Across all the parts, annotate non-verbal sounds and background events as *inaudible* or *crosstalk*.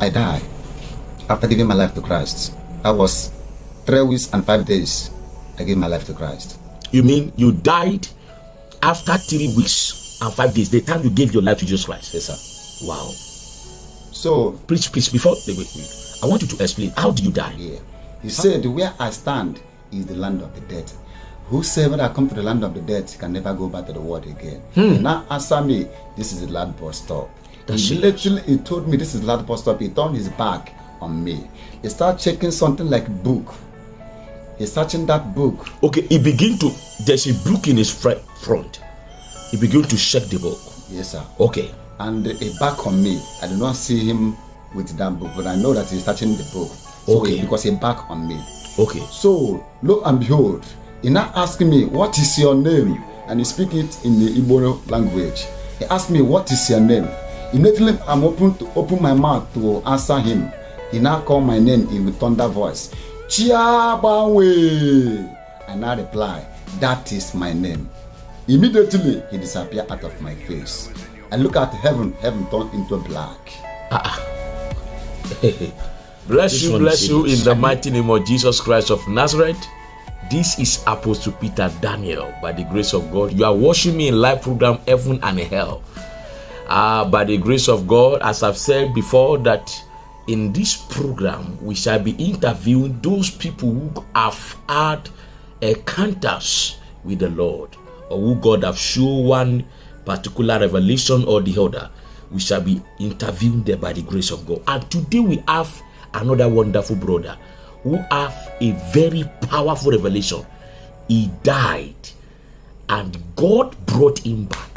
I died after giving my life to Christ. That was three weeks and five days. I gave my life to Christ. You mean you died after three weeks and five days? The time you gave your life to Jesus Christ? Yes, sir. Wow. So, Please, please, before wait, wait. I want you to explain how did you die? yeah. He said, Where I stand is the land of the dead. Whosoever that come to the land of the dead can never go back to the world again. He now answer me, This is the land bus stop. He literally he told me this is land bus stop. He turned his back on me. He started checking something like book. He's searching that book. Okay, he begin to. There's a book in his front. He begin to check the book. Yes, sir. Okay. and he back on me. I do not see him with that book, but I know that he's touching the book. So Okay. it- because a back on me. Okay. So lo and behold, he now asking me, "What is your name?" And he speak it in the Igbo language. He asked me, "What is your name?" Immediately, I'm open to open my mouth to answer him. He now call my name in with thunder voice, Chiabawe. I now reply, "That is my name." Immediately, he disappeared out of my face. I look at heaven, heaven turned into black. Bless This you, bless you in the mighty name of Jesus Christ of Nazareth. This is Apostle Peter Daniel. By the grace of God, you are watching me in live program Heaven and Hell. Uh, by the grace of God, as I've said before, that in this program we shall be interviewing those people who have had encounters with the Lord, or who God have shown one particular revelation or the other. We shall be interviewing them by the grace of God. And today we have another wonderful brother who have a very powerful revelation. He died, and God brought him back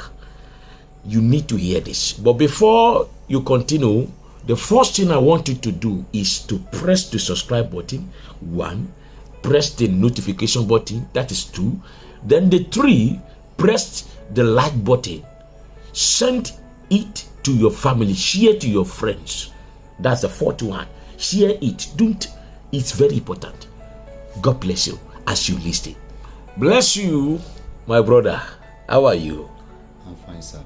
you need to hear this. But before you continue, the first thing I want you to do is to press the subscribe button. One, press the notification button. That is two. Then the three, press the like button. Send it to your family. Share to your friends. That's the fourth one. Share it. Don't. It's very important. God bless you as you listen. Bless you, my brother. How are you? I'm fine, sir.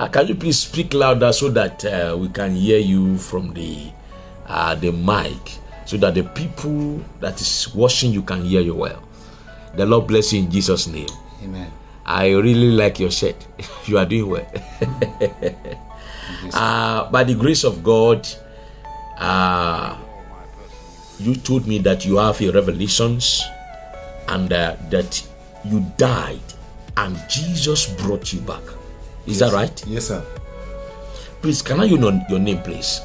Uh, can you please speak louder so that uh, we can hear you from the uh, the mic, so that the people that is watching you can hear you well. The Lord bless you in Jesus' name. Amen. I really like your shirt. *laughs* you are doing well. *laughs* uh, by the grace of God, uh, you told me that you have a revelations and uh, that you died and Jesus brought you back. Is that right? Yes, sir. Please, can I know your name, please?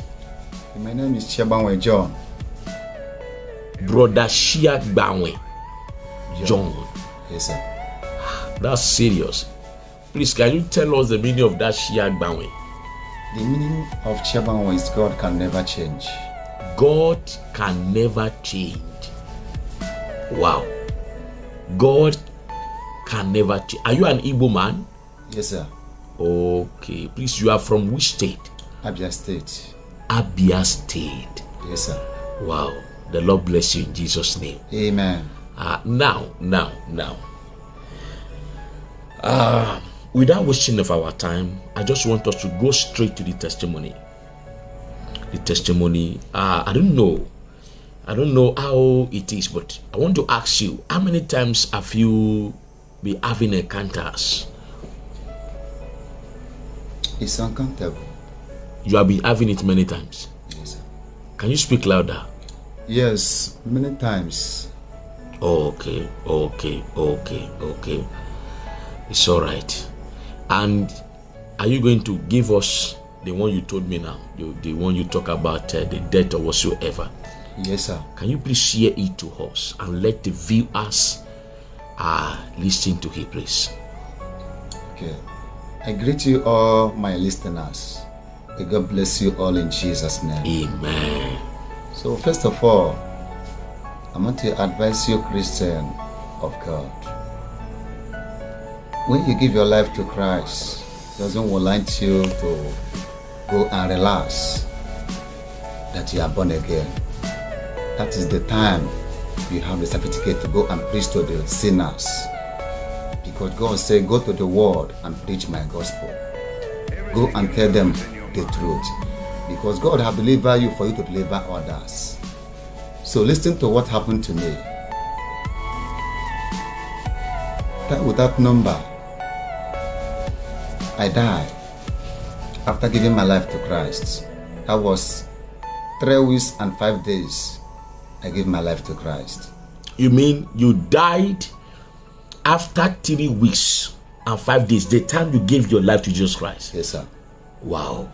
My name is Chiabanwe John. Brother Shia Gbanwe John. Yes, sir. That's serious. Please, can you tell us the meaning of that Shia Gbanwe? The meaning of Chiabanwe is God can never change. God can never change. Wow. God can never change. Are you an Igbo man? Yes, sir. Okay. Please, you are from which state? Abia State. Abia State. Yes, sir. Wow. The Lord bless you in Jesus' name. Amen. Uh, now, now, now. Uh, without wasting of our time, I just want us to go straight to the testimony. The testimony. Uh, I don't know. I don't know how it is, but I want to ask you: How many times have you been having encounters? It's uncountable. You have been having it many times. Yes, sir. Can you speak louder? Yes, many times. Okay, okay, okay, okay. It's all right. And are you going to give us the one you told me now, the, the one you talk about uh, the death or whatsoever? Yes, sir. Can you please share it to us and let the viewers uh, listen to it, please? Okay. I greet you all, my listeners. May God bless you all in Jesus' name. Amen. So, first of all, I want to advise you, Christian of God. When you give your life to Christ, He doesn't want you to go and relax that you are born again. That is the time you have the certificate to go and preach to the sinners. Because God said, Go to the world and preach my gospel. Go and tell them the truth. Because God has delivered you for you to deliver others. So listen to what happened to me. That with that number, I died after giving my life to Christ. That was three weeks and five days. I gave my life to Christ. You mean you died after three weeks and five days, the time you gave your life to Jesus Christ? Yes, sir. Wow.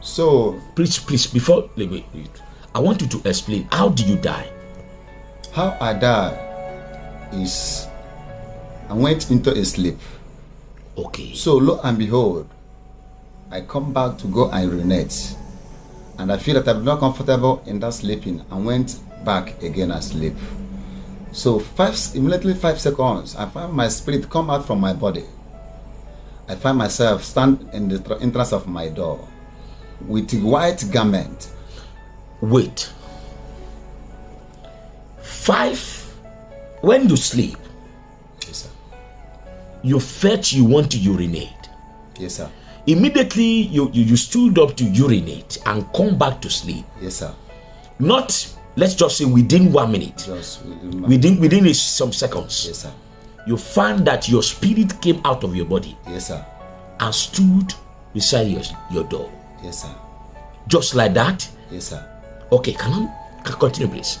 So, Please, please, before wait, wait. I want you to explain how did you die? how I died is I went into a sleep. Okay. So lo and behold, I come back to go and urinate. And I feel that I'm not comfortable in that sleeping and went back again and sleep. So five immediately five seconds, I find my spirit come out from my body. I find myself stand in the entrance of my door with a white garment. Wait. Five. When you sleep, Yes, sir. you felt you want to urinate. Yes, sir. Immediately you, you, you stood up to urinate and come back to sleep. Yes, sir. Not let's just say within one minute. Just within Within within a- some seconds. Yes, sir. You find that your spirit came out of your body Yes, sir. and stood beside your, your door. Yes, sir. Just like that. Yes, sir. Okay, can I can continue, please?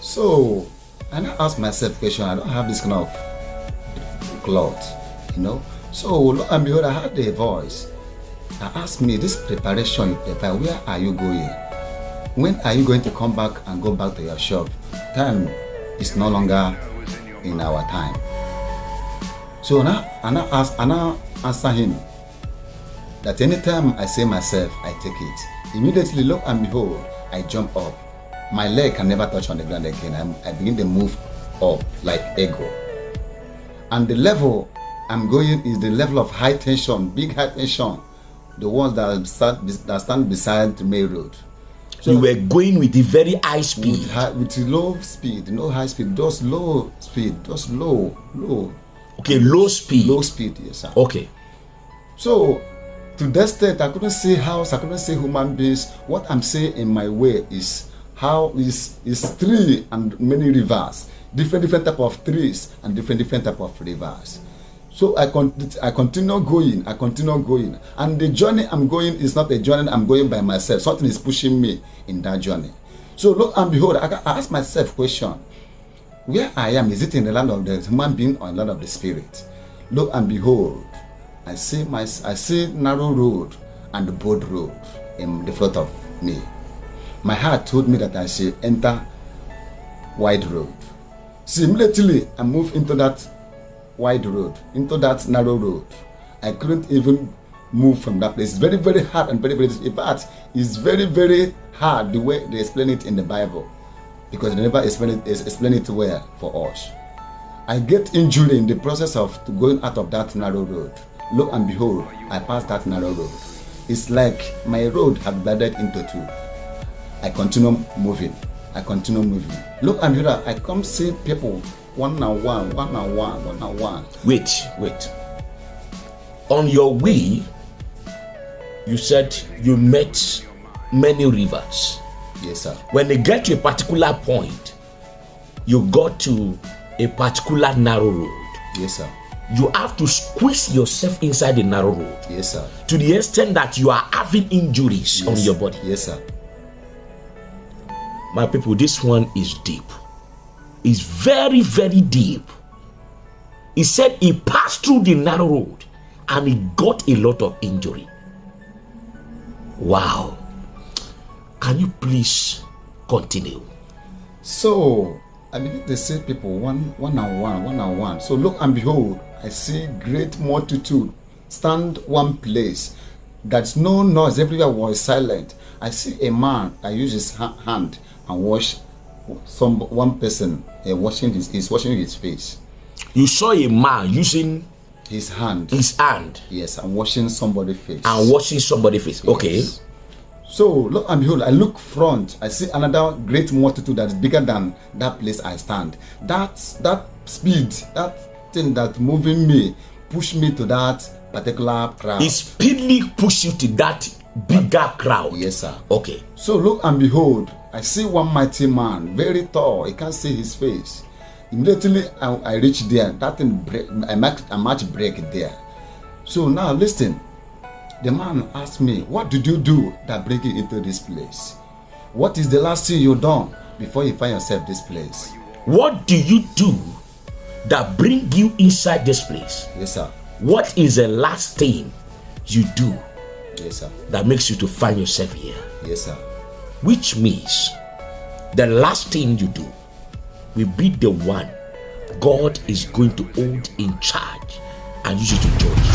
So, and I ask myself question, I don't have this kind of cloth, you know. So, lo and behold, I heard a voice. I asked me, this preparation you prepare, where are you going? When are you going to come back and go back to your shop? Time is no longer in our time. So now, and I ask, and I answer him that anytime I say myself, I take it. Immediately, look and behold, I jump up. My leg can never touch on the ground again. I'm, I begin to move up like ego. And the level I'm going is the level of high tension, big high tension, the ones that stand, that stand beside the main road. You were going with the very high With, speed. high, with low speed, no high speed, just low speed, just low, low, Okay, low speed. low speed, yes, sir. Okay. So, to that state, I couldn't see house, I couldn't see human beings. What I'm saying in my way is how is is tree and many rivers, different different type of trees and different different type of rivers. So I con- I continue going, I continue going, and the journey I'm going is not a journey I'm going by myself. Something is pushing me in that journey. So look and behold, I, I ask myself question: Where I am, is it in the land of the human being or in the land of the spirit? Look and behold, I see my I see narrow road and the broad road in the front of me. My heart told me that I should enter wide road. So immediately I move into that wide road, into that narrow road. I couldn't even move from that place. It's very, very hard and very, very in fact, it's very, very hard the way they explain it in the Bible. Because they never explain it explain it well for us. I get injured in the process of going out of that narrow road. Lo and behold, I passed that narrow road. It's like my road had divided into two. I continue moving. I continue moving. Look and behold, I come see people one and one, one and one, one and one. Wait, wait. On your way, you said you met many rivers. Yes, sir. When they get to a particular point, you got to a particular narrow road. Yes, sir. You have to squeeze yourself inside the narrow road Yes, sir. to the extent that you are having injuries on your body. Yes, sir. My people, this one is deep. It's very, very deep. He said he passed through the narrow road and he got a lot of injury. Wow. Can you please continue? So I begin to see people one one and one, one and one. So look and behold, I see great multitude stand one place. That's no noise. Everywhere was silent. I see a man that uses his ha- hand and wash some one person uh, washing his is washing his face. You saw a man using His hand. his hand Yes, and washing somebody's face. and washing somebody's face. Okay. So look and behold, I look front. I see another great multitude that is bigger than that place I stand. That that speed, that thing that moving me, push me to that particular crowd. He speedily pushed you to that bigger crowd. Yes, sir. Okay. So look and behold, I see one mighty man, very tall. I can't see his face. Immediately I, I reach there. That thing break, I match, a match break there. So now listen. The man asked me, "What did you do that bring you into this place? What is the last thing you done before you find yourself this place?" What do you do that bring you inside this place? Yes, sir. What is the last thing you do Yes, sir. that makes you to find yourself here? Yes, sir. Which means the last thing you do will be the one God is going to hold in charge and use you to judge.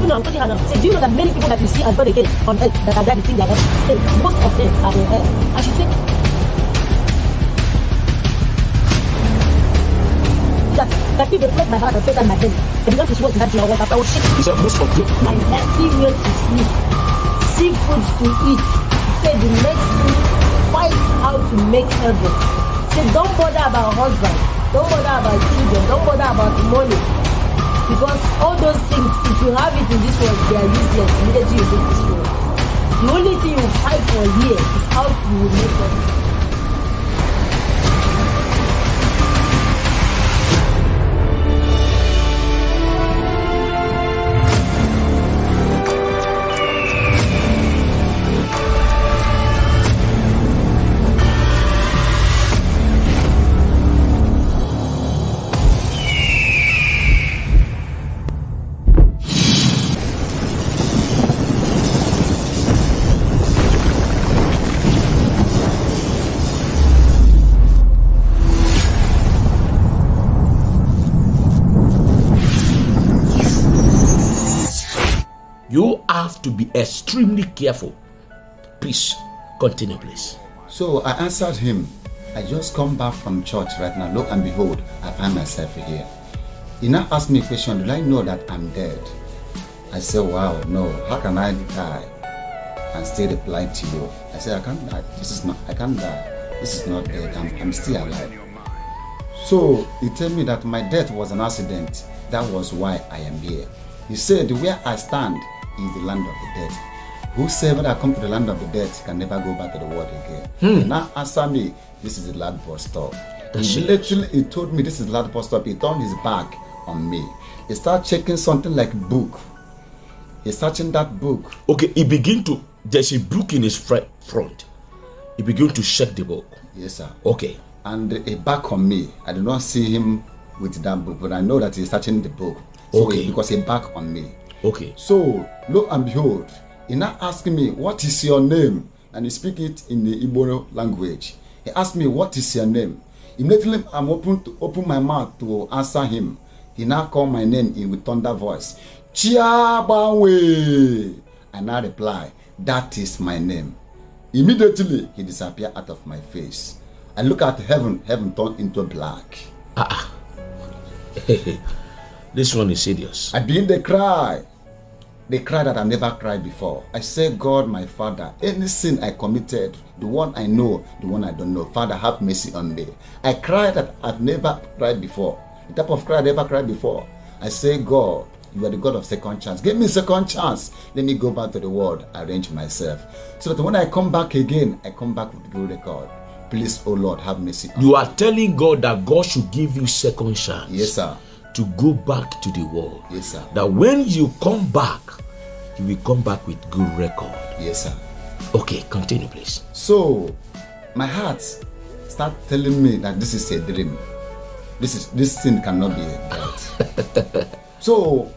You do you know that many people that you see as born again on earth that are think they are saved? Most of them are in hell. And she said that that if they press my heart and face on my head, they began to sweat in that your water. I will shake said, most of you, my head, see meal to sleep, see food to eat. Say the next thing, fight how to make heaven. Say don't bother about husband, don't bother about children, don't bother about money. Because all those things, if you have it in this world, they are useless immediately you leave this world. The only thing you fight for here is how you will make heaven. Be extremely careful. Please continue, please. So I answered him, I just come back from church right now. Look and behold, I find myself here. He now asked me a question, do I know that I'm dead? I said, wow, no. How can I die and still reply to you? I said, I can't die. This is not, I can't die. This is not dead. I'm, I'm still alive. So he told me that my death was an accident. That was why I am here. He said, where I stand is the land of the dead. Whosoever that come to the land of the dead can never go back to the world again. He now answer me, this is the last bus stop. That's he literally he told me this is the last bus stop. He turned his back on me. He started checking something like book. He's searching that book. Okay, he begin to, there's a book in his front. He begin to check the book. Yes, sir. Okay. and he back on me. I did not see him with that book, but I know that he's touching the book. So Okay. he- because he back on me. Okay. So lo and behold, he now asking me, "What is your name?" And he speak it in the Igbo language. He asked me, "What is your name?" Immediately, I'm open to open my mouth to answer him. He now call my name in with thunder voice, Chiabawe. I now reply, "That is my name." Immediately, he disappeared out of my face. I look at heaven, heaven turned into black. *laughs* This one is serious. I begin to cry. The cry that I never cried before. I say, God, my Father, any sin I committed, the one I know, the one I don't know, Father, have mercy on me. I cry that I've never cried before. The type of cry I never cried before. I say, God, you are the God of second chance. Give me second chance. Let me go back to the world, arrange myself. So that when I come back again, I come back with the good record. Please, oh Lord, have mercy on me. You are telling God that God should give you second chance. Yes, sir. To go back to the world. Yes, sir. That when you come back, you will come back with good record. Yes, sir. Okay, continue, please. So my heart start telling me that this is a dream. This is this thing cannot be that. *laughs* so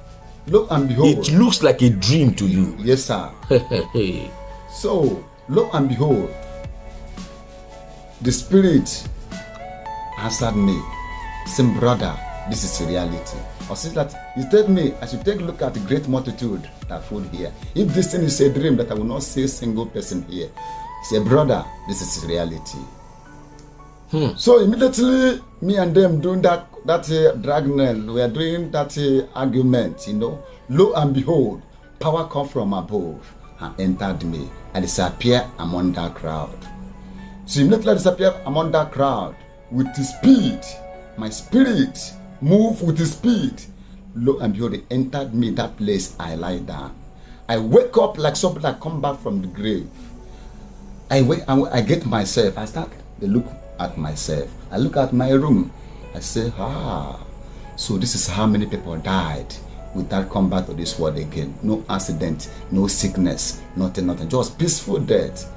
look and behold. It looks like a dream to you. yes, sir. *laughs* So look and behold, the spirit answered me, saying, brother, this is reality. Or says that he told me I should take a look at the great multitude that food here. If this thing is a dream, that I will not see a single person here. He said, brother, this is reality. So immediately, me and them doing that that uh, dragnel, we are doing that uh, argument, you know. Lo and behold, power come from above and entered me and disappear among that crowd. So immediately I disappeared among that crowd with his speed. My spirit moved with speed. Lo and behold, he entered me that place I lie down. I wake up like somebody that come back from the grave. I wake, I, I get myself. I start to look at myself. I look at my room. I say, ah, so this is how many people died without come back to this world again. No accident, no sickness, nothing, nothing. Just peaceful death.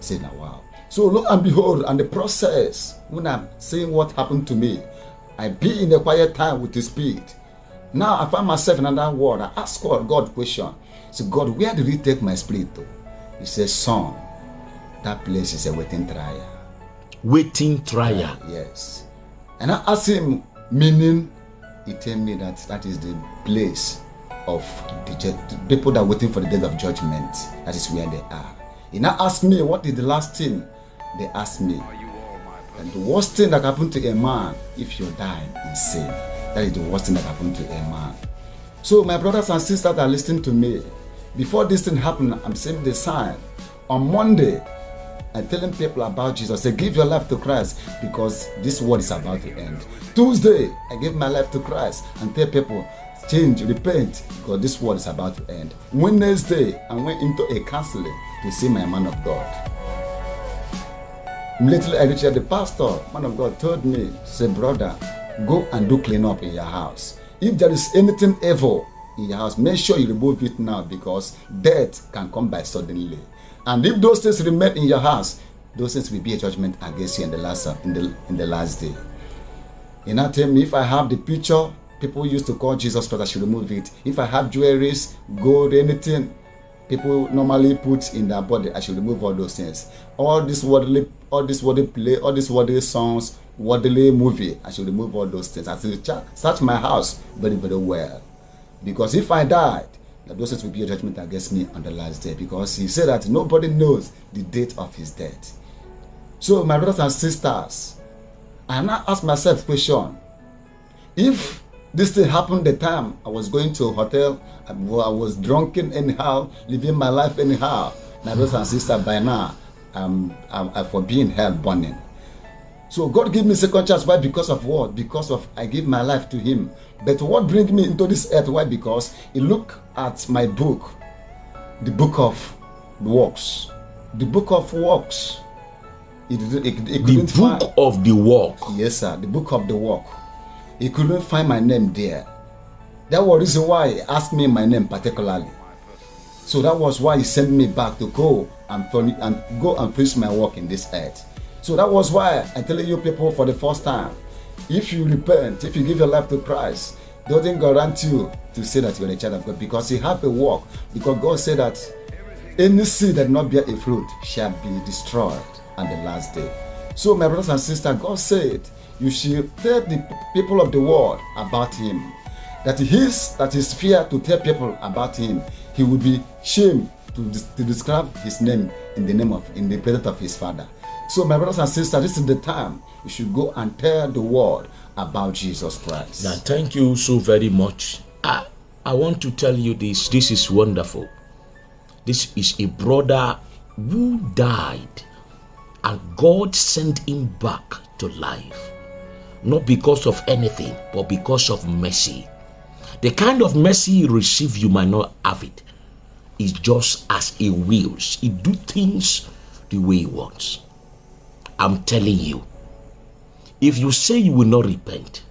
Say, now wow. So look and behold, and the process, when I'm seeing what happened to me, I be in a quiet time with the spirit. Now I find myself in another world. I ask God, God question. So God, where did he take my spirit to? He says, son, that place is a waiting trial. Waiting trial. Yes. And I asked him, meaning, he tell me that that is the place of the, people that are waiting for the day of judgment. That is where they are. He now asked me, what is the last thing they asked me? And the worst thing that happened to a man if you die in sin. That is the worst thing that happened to a man. So my brothers and sisters that are listening to me. Before this thing happened, I'm seeing the sign. On Monday, I'm telling people about Jesus. Say, give your life to Christ because this world is about to end. Tuesday, I give my life to Christ and tell people, change, repent because this world is about to end. Wednesday, I went into a counseling to see my man of God. I reached the pastor, man of God told me, say, brother, go and do clean up in your house. If there is anything evil in your house, make sure you remove it now because death can come by suddenly. And if those things remain in your house, those things will be a judgment against you in the last in the in the last day. He now tell me if I have the picture, people used to call Jesus Christ, I should remove it. If I have jewelries, gold, anything people normally put in their body, I should remove all those things. All this worldly, all this worldly play, all these worldly songs, worldly movie, I should remove all those things. I should search my house very, very well. Because if I died, those things will be a judgment against me on the last day because he said that nobody knows the date of his death. So, my brothers and sisters, I now ask myself question if this thing happened the time I was going to a hotel, I was drunken anyhow, living my life anyhow. My brothers and sisters, by now, I'm, I'm, I'm for being hell burning. So God gave me second chance. Why? Because of what? Because of I gave my life to Him. But what brings me into this earth? Why? Because He look at my book, the book of works, the book of works. It, it, it the book find, of the work. Yes, sir. The book of the work. He couldn't find my name there. That was the reason why he asked me my name particularly. So that was why he sent me back to go and, and go and finish my work in this earth. So that was why I tell you people for the first time, if you repent, if you give your life to Christ, doesn't guarantee you to say that you're a child of God because you have a work. Because God said that any seed that not bear a fruit shall be destroyed on the last day. So my brothers and sisters, God said you should tell the people of the world about him. That his that is fear to tell people about him. He would be shame to, to describe his name in the name of in the presence of his father. So, my brothers and sisters, this is the time you should go and tell the world about Jesus Christ. Now, thank you so very much. I, I want to tell you this. This is wonderful. This is a brother who died, and God sent him back to life. Not because of anything, but because of mercy. The kind of mercy you receive, you might not have it. It's just as he wills. He do things the way he wants. I'm telling you, if you say you will not repent,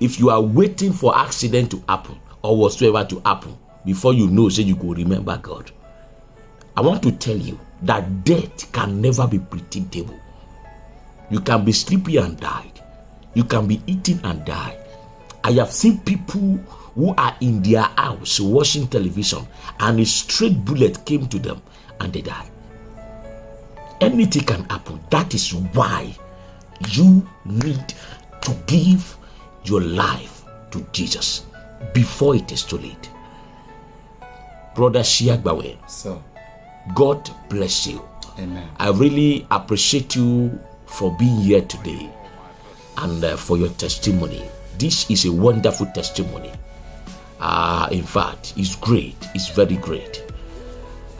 if you are waiting for accident to happen or whatsoever to happen before you know, say you go remember God, I want to tell you that death can never be predictable. You can be sleepy and die. You can be eating and die. I have seen people who are in their house watching television and a straight bullet came to them and they died anything can happen. That is why you need to give your life to Jesus before it is too late. Brother Shia Shiagbawe, so, God bless you. Amen. I really appreciate you for being here today and uh, for your testimony. This is a wonderful testimony. Uh, in fact, it's great. It's very great.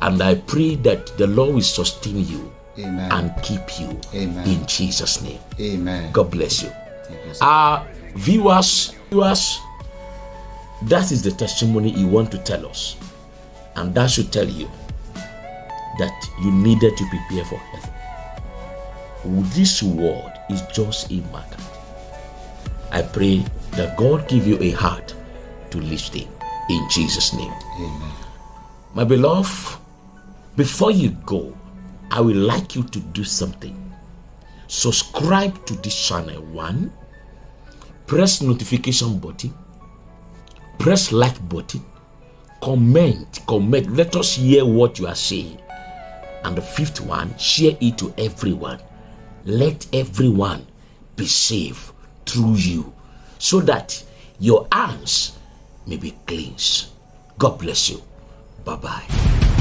And I pray that the Lord will sustain you Amen. and keep you. Amen. In Jesus' name. Amen. God bless you. Thank you. Our viewers, viewers, that is the testimony you want to tell us. And that should tell you that you needed to prepare for heaven. This word is just a marker. I pray that God give you a heart to listen in Jesus' name. Amen. My beloved, before you go, I would like you to do something. Subscribe to this channel. One, press notification button, press like button, comment, comment. Let us hear what you are saying. And the fifth one, share it to everyone. Let everyone be saved through you so that your hands may be cleansed. God bless you. Bye bye.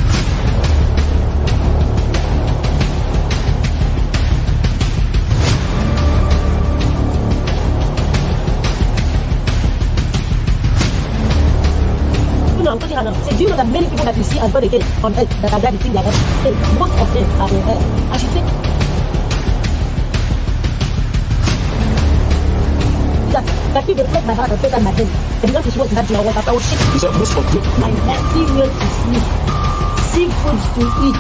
You know, I'm touching her now. Say, do you know that many people that you see as born again on earth that are there, the thing they are say, most of them are in hell. And she said, that, that if they press my heart and press on my head, they began to sweat in that voice after oh, I was shaking. He said, most of you. My nephew went to sleep, seek food to eat.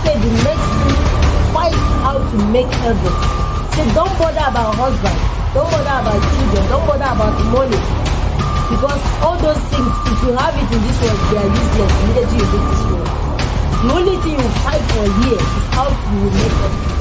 Say the next thing, fight how to make heaven. Say don't bother about husband, don't bother about children, don't bother about money. Because all those things, if you have it in this world, they are useless immediately you leave this world. The only thing you fight for here is how you will make heaven.